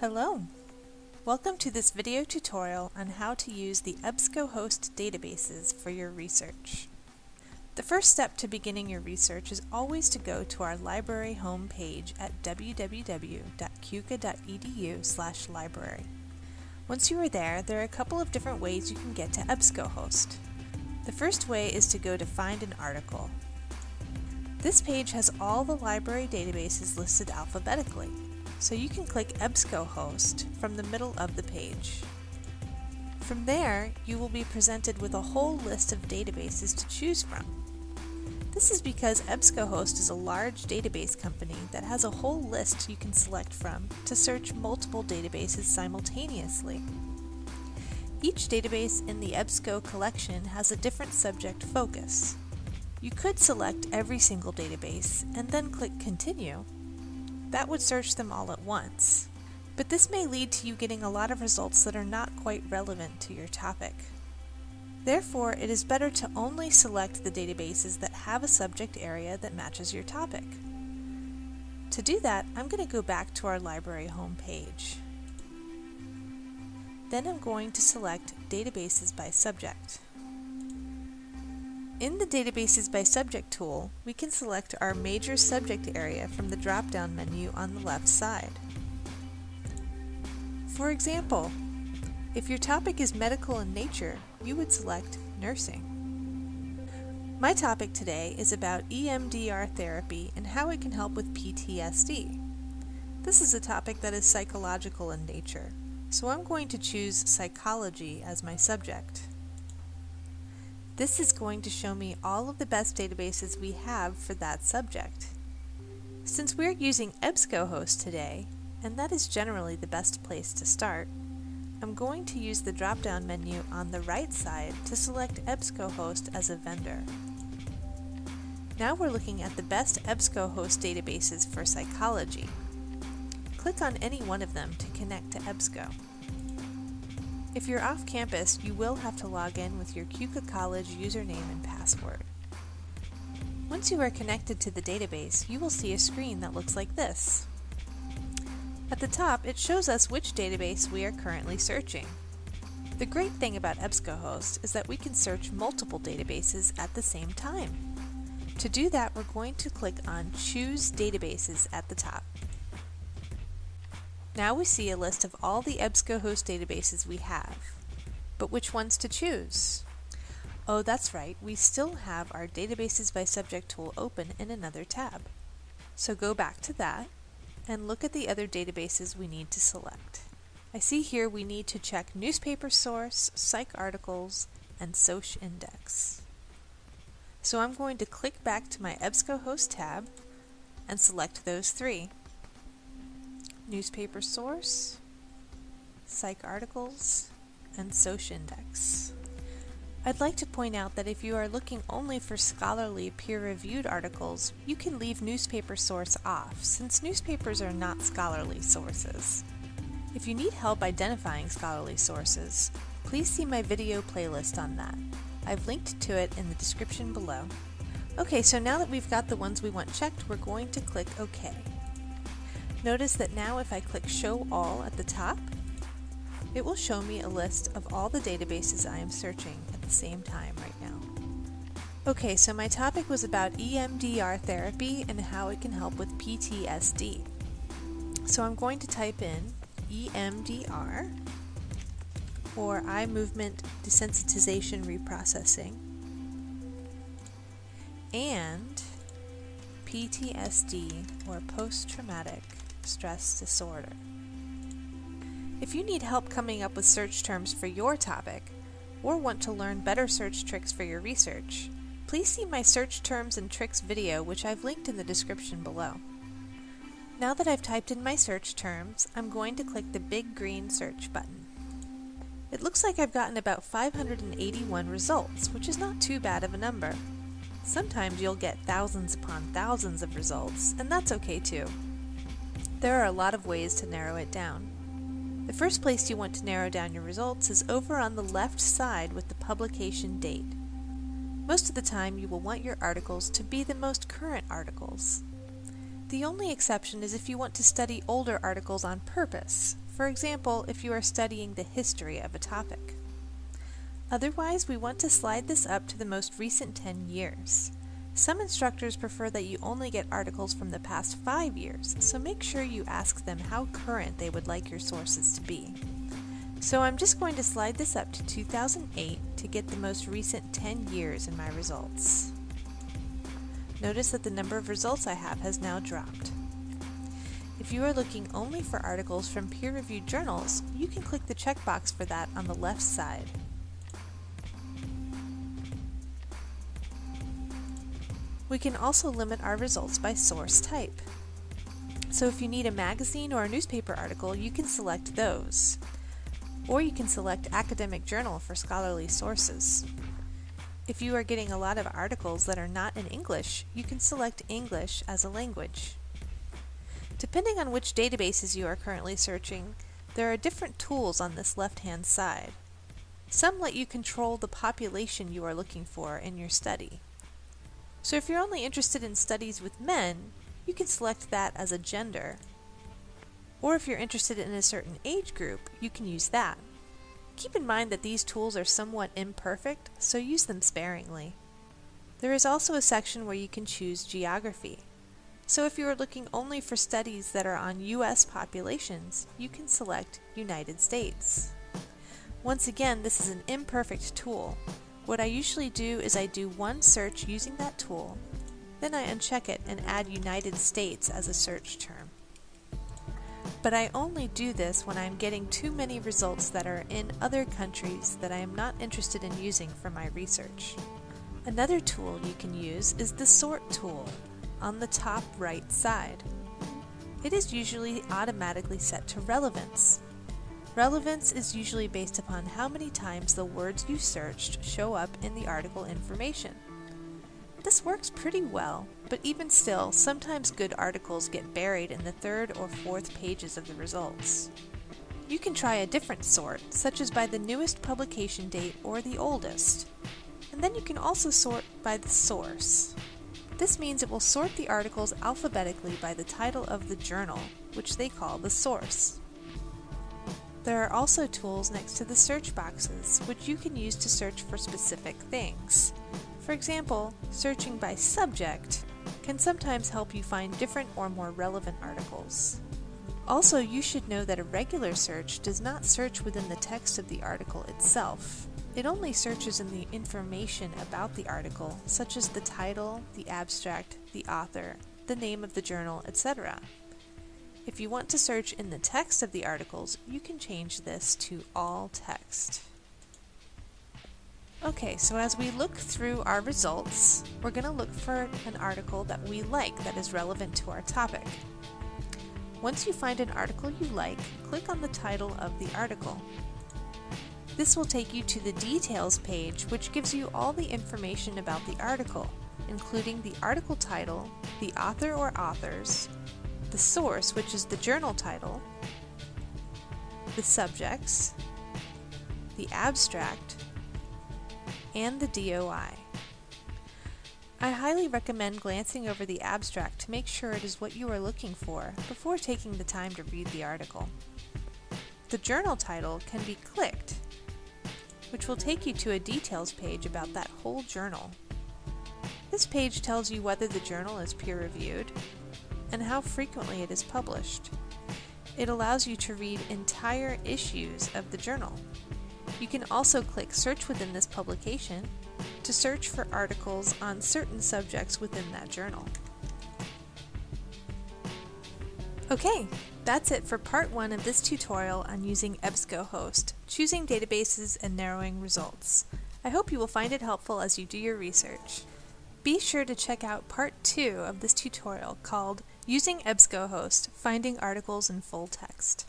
Hello! Welcome to this video tutorial on how to use the EBSCOhost databases for your research. The first step to beginning your research is always to go to our library home page at www.cuca.edu library. Once you are there, there are a couple of different ways you can get to EBSCOhost. The first way is to go to Find an Article. This page has all the library databases listed alphabetically so you can click EBSCOhost from the middle of the page. From there, you will be presented with a whole list of databases to choose from. This is because EBSCOhost is a large database company that has a whole list you can select from to search multiple databases simultaneously. Each database in the EBSCO collection has a different subject focus. You could select every single database and then click Continue that would search them all at once. But this may lead to you getting a lot of results that are not quite relevant to your topic. Therefore, it is better to only select the databases that have a subject area that matches your topic. To do that, I'm going to go back to our library homepage. Then I'm going to select Databases by Subject. In the Databases by Subject tool, we can select our major subject area from the drop-down menu on the left side. For example, if your topic is medical in nature, you would select nursing. My topic today is about EMDR therapy and how it can help with PTSD. This is a topic that is psychological in nature, so I'm going to choose psychology as my subject. This is going to show me all of the best databases we have for that subject. Since we're using EBSCOhost today, and that is generally the best place to start, I'm going to use the drop-down menu on the right side to select EBSCOhost as a vendor. Now we're looking at the best EBSCOhost databases for psychology. Click on any one of them to connect to EBSCO. If you're off campus, you will have to log in with your CUCA College username and password. Once you are connected to the database, you will see a screen that looks like this. At the top, it shows us which database we are currently searching. The great thing about EBSCOhost is that we can search multiple databases at the same time. To do that, we're going to click on Choose Databases at the top. Now we see a list of all the EBSCOhost databases we have. But which ones to choose? Oh, that's right, we still have our Databases by Subject tool open in another tab. So go back to that and look at the other databases we need to select. I see here we need to check newspaper source, PsycARTICLES, and SocINDEX. So I'm going to click back to my EBSCOhost tab and select those three newspaper source, PsycARTICLES, and SocINDEX. I'd like to point out that if you are looking only for scholarly peer-reviewed articles, you can leave newspaper source off, since newspapers are not scholarly sources. If you need help identifying scholarly sources, please see my video playlist on that. I've linked to it in the description below. Okay, so now that we've got the ones we want checked, we're going to click OK. Notice that now if I click Show All at the top, it will show me a list of all the databases I am searching at the same time right now. Okay, so my topic was about EMDR therapy and how it can help with PTSD. So I'm going to type in EMDR or eye movement desensitization reprocessing and PTSD or post-traumatic stress disorder. If you need help coming up with search terms for your topic, or want to learn better search tricks for your research, please see my search terms and tricks video which I've linked in the description below. Now that I've typed in my search terms, I'm going to click the big green search button. It looks like I've gotten about 581 results, which is not too bad of a number. Sometimes you'll get thousands upon thousands of results, and that's okay too. There are a lot of ways to narrow it down. The first place you want to narrow down your results is over on the left side with the publication date. Most of the time you will want your articles to be the most current articles. The only exception is if you want to study older articles on purpose. for example if you are studying the history of a topic. Otherwise, we want to slide this up to the most recent 10 years. Some instructors prefer that you only get articles from the past 5 years, so make sure you ask them how current they would like your sources to be. So I'm just going to slide this up to 2008 to get the most recent 10 years in my results. Notice that the number of results I have has now dropped. If you are looking only for articles from peer-reviewed journals, you can click the checkbox for that on the left side. We can also limit our results by source type. So if you need a magazine or a newspaper article, you can select those. Or you can select academic journal for scholarly sources. If you are getting a lot of articles that are not in English, you can select English as a language. Depending on which databases you are currently searching, there are different tools on this left-hand side. Some let you control the population you are looking for in your study. So if you're only interested in studies with men, you can select that as a gender. Or if you're interested in a certain age group, you can use that. Keep in mind that these tools are somewhat imperfect, so use them sparingly. There is also a section where you can choose geography. So if you are looking only for studies that are on U.S. populations, you can select United States. Once again, this is an imperfect tool, what I usually do is I do one search using that tool, then I uncheck it and add United States as a search term. But I only do this when I'm getting too many results that are in other countries that I am not interested in using for my research. Another tool you can use is the Sort tool on the top right side. It is usually automatically set to relevance, Relevance is usually based upon how many times the words you searched show up in the article information. This works pretty well, but even still, sometimes good articles get buried in the third or fourth pages of the results. You can try a different sort, such as by the newest publication date or the oldest. And then you can also sort by the source. This means it will sort the articles alphabetically by the title of the journal, which they call the source. There are also tools next to the search boxes, which you can use to search for specific things. For example, searching by subject can sometimes help you find different or more relevant articles. Also, you should know that a regular search does not search within the text of the article itself. It only searches in the information about the article, such as the title, the abstract, the author, the name of the journal, etc. If you want to search in the text of the articles, you can change this to all text. Okay, so as we look through our results, we're going to look for an article that we like that is relevant to our topic. Once you find an article you like, click on the title of the article. This will take you to the details page, which gives you all the information about the article, including the article title, the author or authors, the source, which is the journal title, the subjects, the abstract, and the DOI. I highly recommend glancing over the abstract to make sure it is what you are looking for before taking the time to read the article. The journal title can be clicked, which will take you to a details page about that whole journal. This page tells you whether the journal is peer-reviewed, and how frequently it is published. It allows you to read entire issues of the journal. You can also click Search within this publication to search for articles on certain subjects within that journal. Okay, that's it for part one of this tutorial on using EBSCOhost, choosing databases and narrowing results. I hope you will find it helpful as you do your research. Be sure to check out part two of this tutorial called Using EBSCOhost, Finding Articles in Full Text.